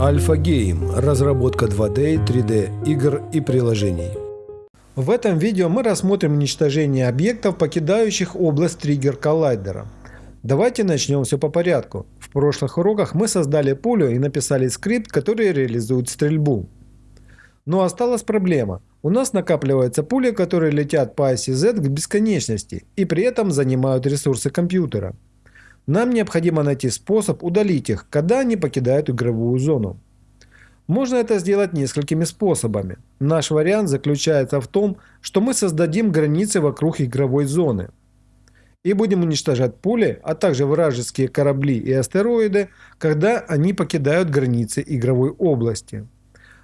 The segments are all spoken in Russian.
Альфа Гейм – разработка 2D, 3D игр и приложений. В этом видео мы рассмотрим уничтожение объектов, покидающих область триггер коллайдера. Давайте начнем все по порядку. В прошлых уроках мы создали пулю и написали скрипт, который реализует стрельбу. Но осталась проблема. У нас накапливаются пули, которые летят по оси Z к бесконечности и при этом занимают ресурсы компьютера. Нам необходимо найти способ удалить их, когда они покидают игровую зону. Можно это сделать несколькими способами. Наш вариант заключается в том, что мы создадим границы вокруг игровой зоны. И будем уничтожать пули, а также вражеские корабли и астероиды, когда они покидают границы игровой области.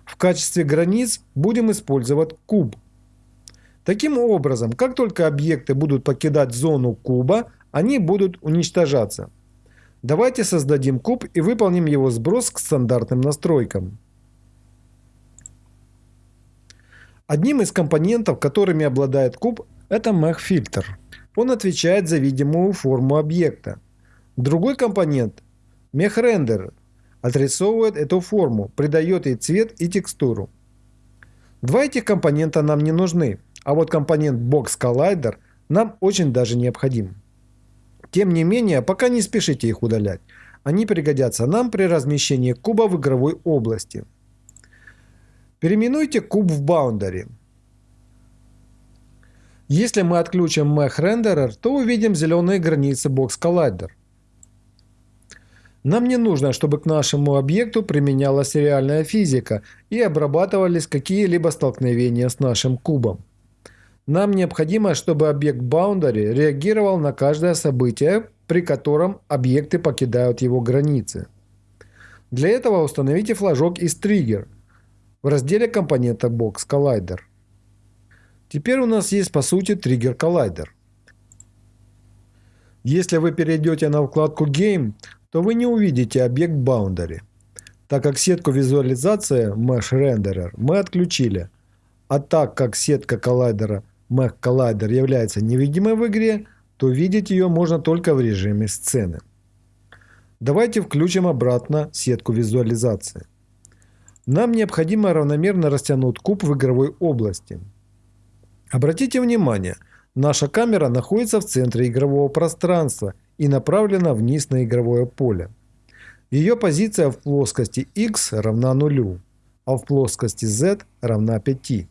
В качестве границ будем использовать куб. Таким образом, как только объекты будут покидать зону куба, они будут уничтожаться. Давайте создадим куб и выполним его сброс к стандартным настройкам. Одним из компонентов, которыми обладает куб, это Mech-фильтр. Он отвечает за видимую форму объекта. Другой компонент – Mech-рендер отрисовывает эту форму, придает ей цвет и текстуру. Два этих компонента нам не нужны, а вот компонент Box Collider нам очень даже необходим. Тем не менее, пока не спешите их удалять. Они пригодятся нам при размещении куба в игровой области. Переименуйте куб в Boundary. Если мы отключим Mech Renderer, то увидим зеленые границы Box Collider. Нам не нужно, чтобы к нашему объекту применялась реальная физика и обрабатывались какие-либо столкновения с нашим кубом. Нам необходимо, чтобы объект Boundary реагировал на каждое событие, при котором объекты покидают его границы. Для этого установите флажок из Trigger в разделе компонента Box Collider. Теперь у нас есть по сути Trigger Collider. Если вы перейдете на вкладку Game, то вы не увидите объект Boundary, так как сетку визуализации Mesh Renderer мы отключили, а так как сетка коллайдера Collider является невидимой в игре, то видеть ее можно только в режиме сцены. Давайте включим обратно сетку визуализации. Нам необходимо равномерно растянуть куб в игровой области. Обратите внимание, наша камера находится в центре игрового пространства и направлена вниз на игровое поле. Ее позиция в плоскости x равна нулю, а в плоскости z равна 5.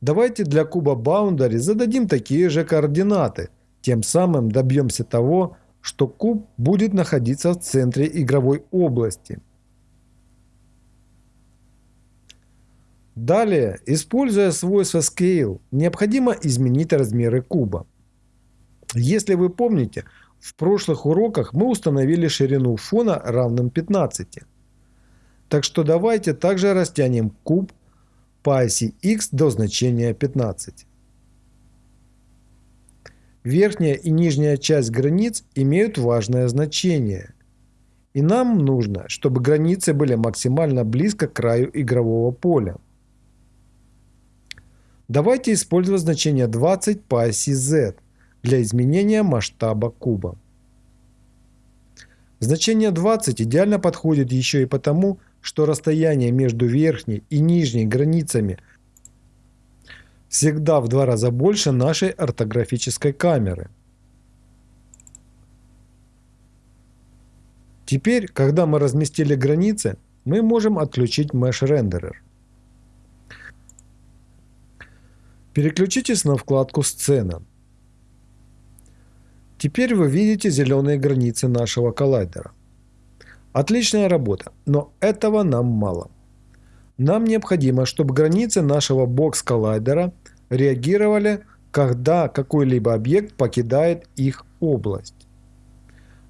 Давайте для куба Boundary зададим такие же координаты. Тем самым добьемся того, что куб будет находиться в центре игровой области. Далее, используя свойство Scale, необходимо изменить размеры куба. Если вы помните, в прошлых уроках мы установили ширину фона равным 15. Так что давайте также растянем куб по оси x до значения 15. Верхняя и нижняя часть границ имеют важное значение. И нам нужно, чтобы границы были максимально близко к краю игрового поля. Давайте использовать значение 20 по оси z для изменения масштаба куба. Значение 20 идеально подходит еще и потому, что расстояние между верхней и нижней границами всегда в два раза больше нашей ортографической камеры. Теперь, когда мы разместили границы, мы можем отключить Mesh Renderer. Переключитесь на вкладку «Сцена». Теперь вы видите зеленые границы нашего коллайдера. Отличная работа, но этого нам мало. Нам необходимо, чтобы границы нашего бокс-коллайдера реагировали, когда какой-либо объект покидает их область.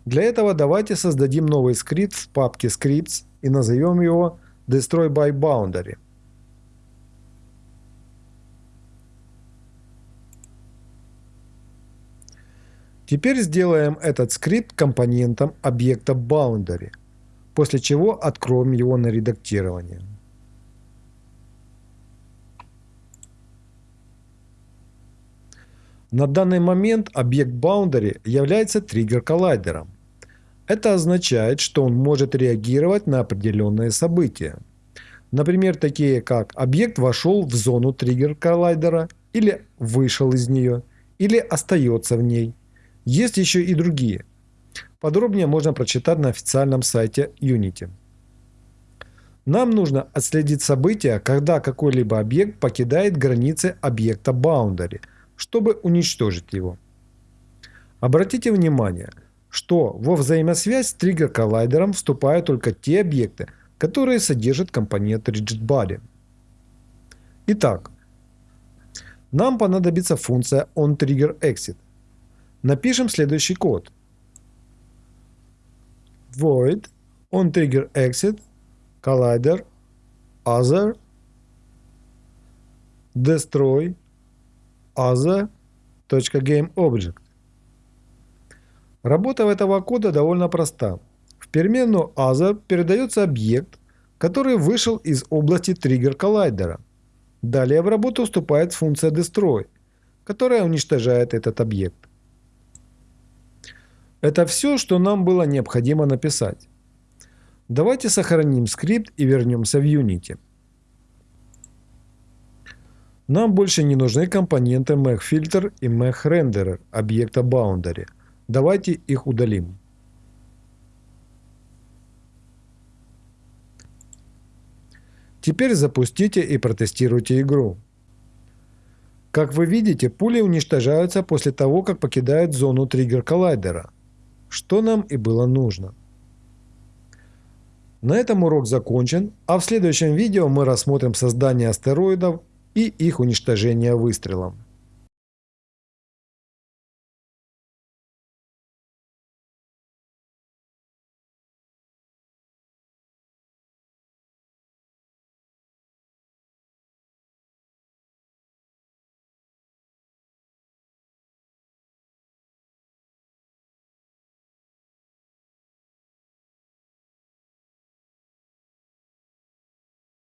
Для этого давайте создадим новый скрипт в папке Scripts и назовем его Destroy by Boundary. Теперь сделаем этот скрипт компонентом объекта Boundary – после чего откроем его на редактирование. На данный момент объект Boundary является триггер-коллайдером. Это означает, что он может реагировать на определенные события. Например, такие как объект вошел в зону триггер коллайдера или вышел из нее, или остается в ней. Есть еще и другие. Подробнее можно прочитать на официальном сайте Unity. Нам нужно отследить события, когда какой-либо объект покидает границы объекта Boundary, чтобы уничтожить его. Обратите внимание, что во взаимосвязь с триггер-коллайдером вступают только те объекты, которые содержат компонент RigidBody. Итак, нам понадобится функция onTriggerExit. Напишем следующий код. Void onTriggerExit collider other destroy other.gameObject. Работа этого кода довольно проста. В переменную other передается объект, который вышел из области триггер коллайдера. Далее в работу вступает функция destroy, которая уничтожает этот объект. Это все, что нам было необходимо написать. Давайте сохраним скрипт и вернемся в Unity. Нам больше не нужны компоненты MechFilter и MechRenderer объекта Boundary. Давайте их удалим. Теперь запустите и протестируйте игру. Как вы видите, пули уничтожаются после того, как покидают зону триггер коллайдера, что нам и было нужно. На этом урок закончен, а в следующем видео мы рассмотрим создание астероидов и их уничтожение выстрелом.